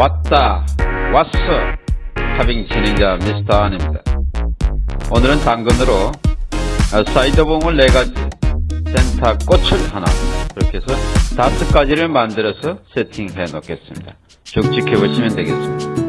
왔다 왔어. 타빙 진행자 미스터 안입니다. 오늘은 당근으로 아, 사이드봉을 4가지 센터 꽃을 하나 그렇게 해서 5가지를 만들어서 세팅해 놓겠습니다. 쭉 지켜보시면 되겠습니다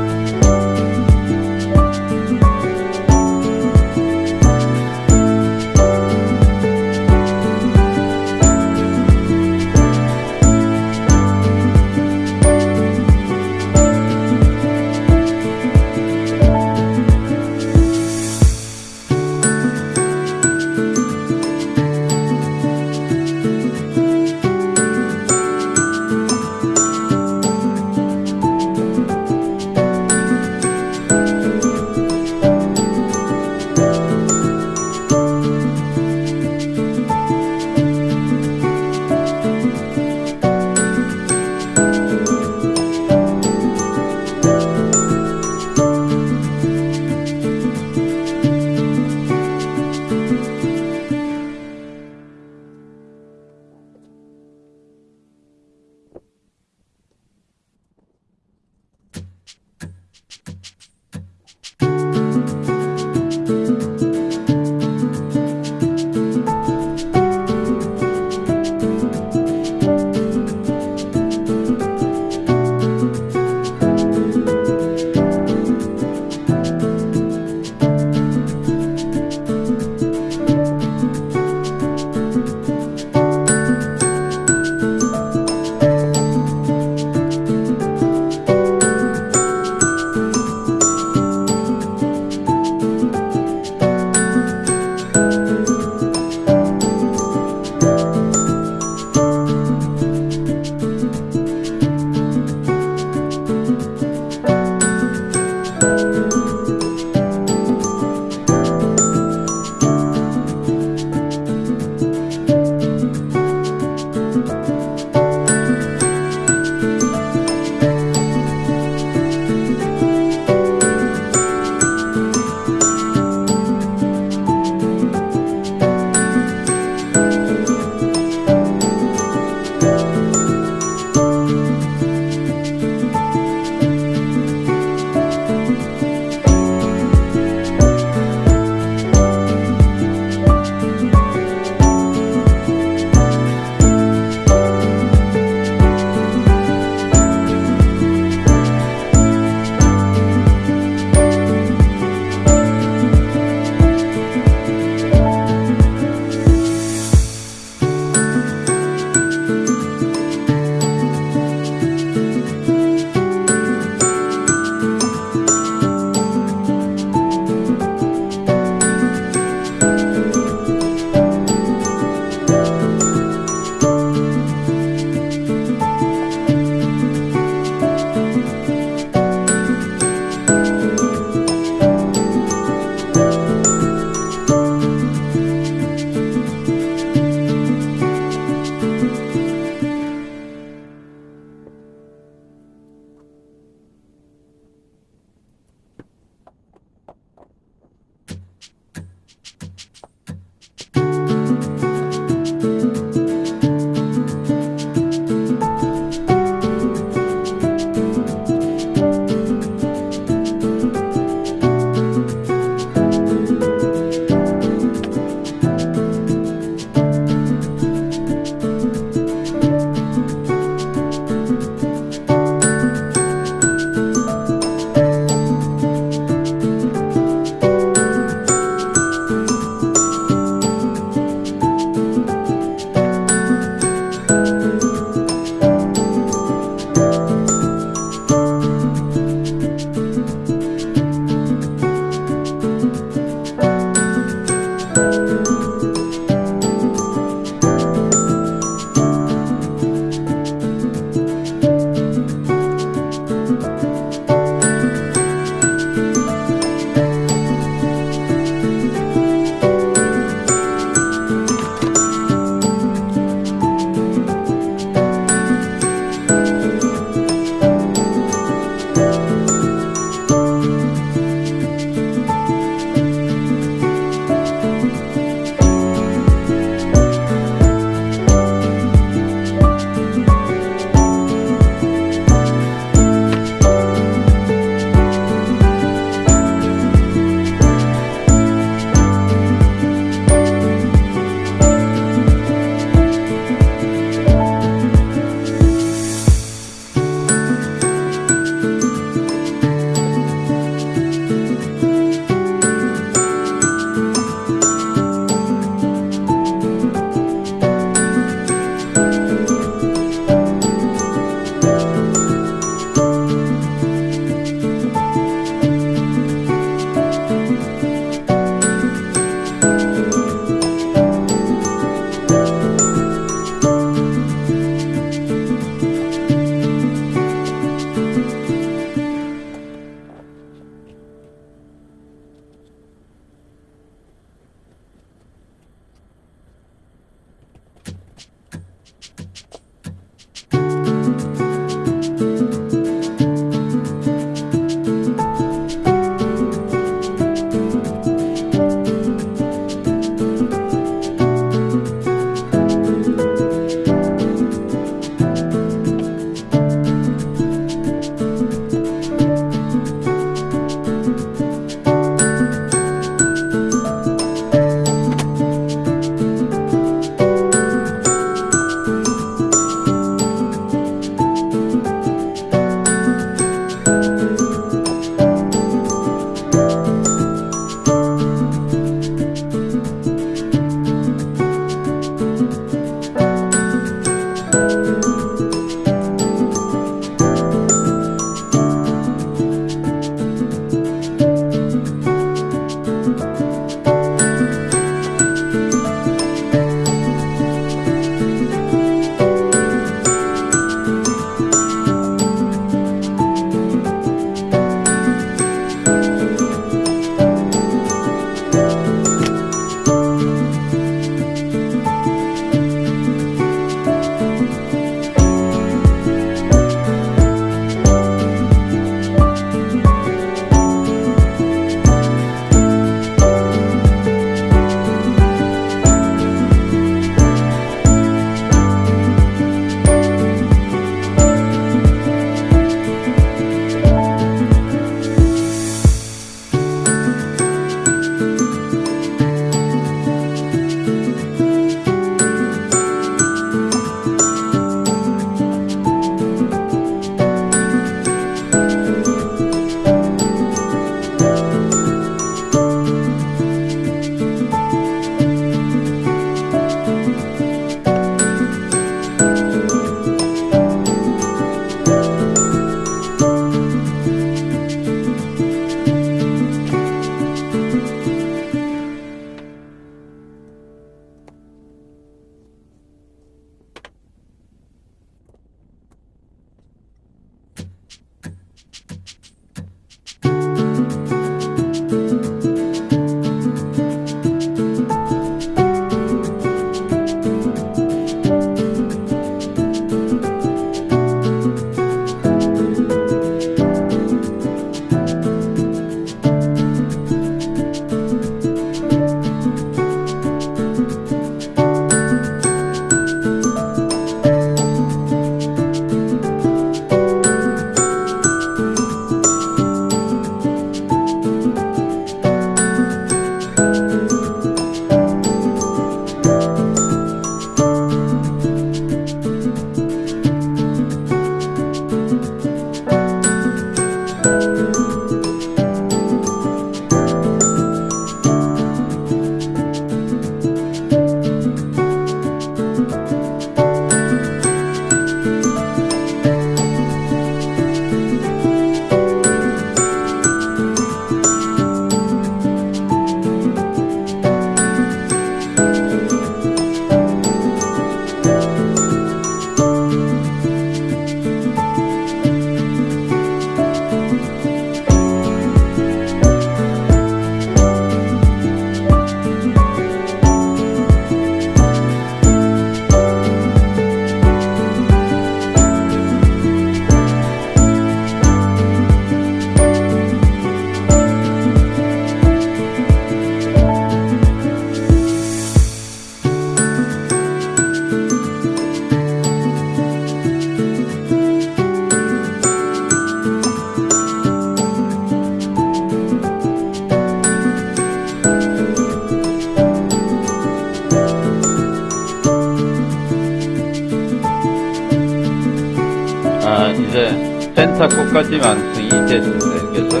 완성이 됐습니다. 그래서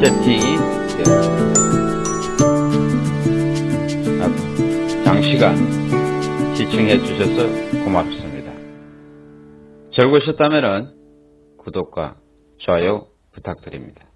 세팅이 장시간 시청해 주셔서 고맙습니다. 즐거우셨다면 구독과 좋아요 부탁드립니다.